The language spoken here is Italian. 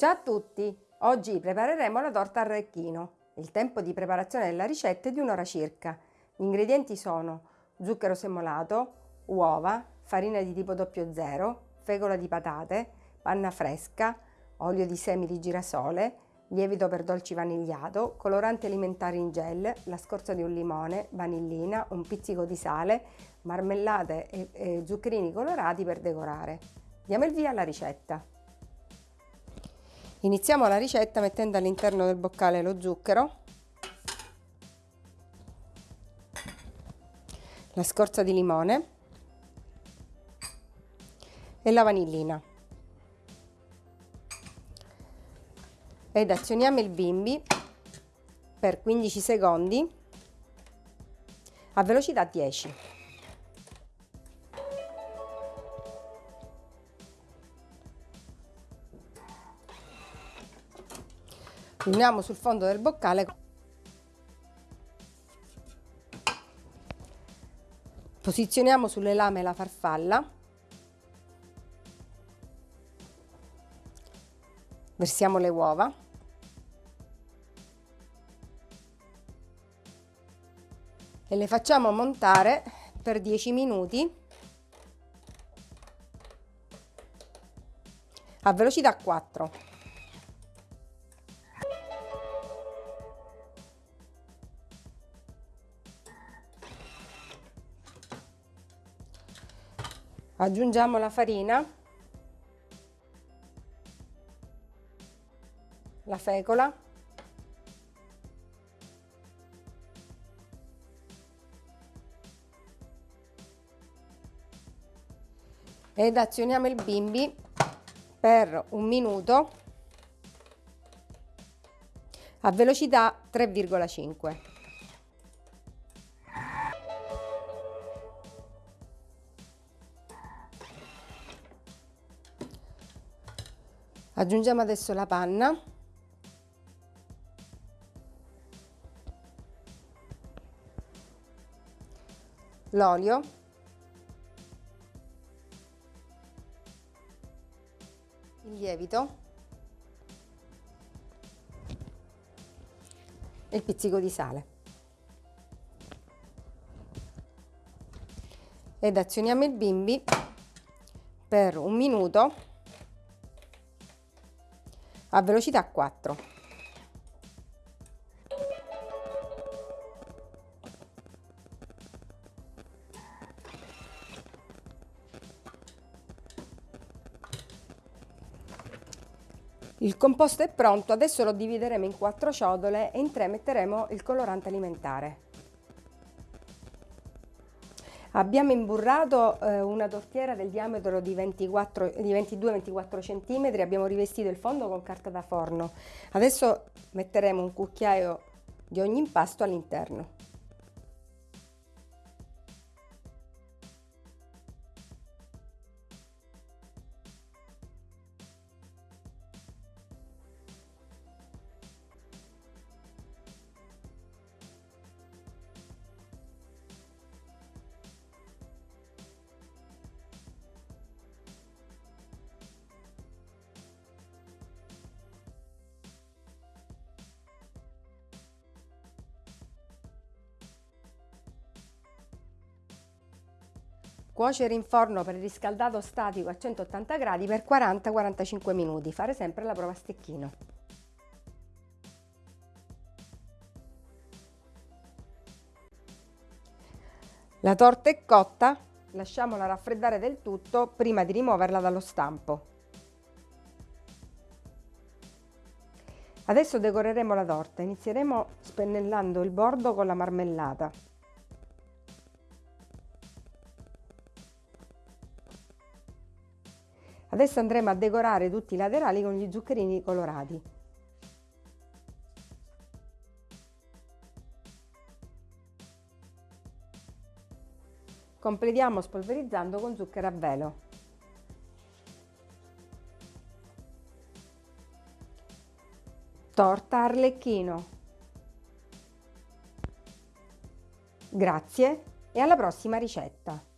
Ciao a tutti! Oggi prepareremo la torta arrecchino. Il tempo di preparazione della ricetta è di un'ora circa. Gli ingredienti sono zucchero semolato, uova, farina di tipo 00, fegola di patate, panna fresca, olio di semi di girasole, lievito per dolci vanigliato, coloranti alimentari in gel, la scorza di un limone, vanillina, un pizzico di sale, marmellate e, e zuccherini colorati per decorare. Diamo il via alla ricetta. Iniziamo la ricetta mettendo all'interno del boccale lo zucchero, la scorza di limone e la vanillina. Ed azioniamo il bimbi per 15 secondi a velocità 10. Uniamo sul fondo del boccale. Posizioniamo sulle lame la farfalla. Versiamo le uova. E le facciamo montare per 10 minuti a velocità 4 aggiungiamo la farina. La fecola. Ed azioniamo il bimbi per un minuto a velocità 3,5 Aggiungiamo adesso la panna. L'olio. Il lievito. E il pizzico di sale. Ed azioniamo il bimbi per un minuto a velocità 4. Il composto è pronto, adesso lo divideremo in quattro ciotole e in tre metteremo il colorante alimentare. Abbiamo imburrato eh, una tortiera del diametro di, di 22-24 cm, abbiamo rivestito il fondo con carta da forno. Adesso metteremo un cucchiaio di ogni impasto all'interno. Cuocere in forno per riscaldato statico a 180 gradi per 40-45 minuti. Fare sempre la prova a stecchino. La torta è cotta, lasciamola raffreddare del tutto prima di rimuoverla dallo stampo. Adesso decoreremo la torta, inizieremo spennellando il bordo con la marmellata. Adesso andremo a decorare tutti i laterali con gli zuccherini colorati. Completiamo spolverizzando con zucchero a velo. Torta arlecchino. Grazie e alla prossima ricetta!